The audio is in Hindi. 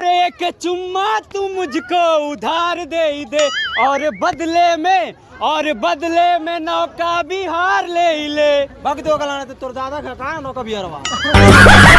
एक चुम्मा तू मुझको उधार दे ही दे। और बदले में और बदले में नौका भी हार ले ही ले। भग दो गलाने तो तुर दादा का नौका नौका बिहारवा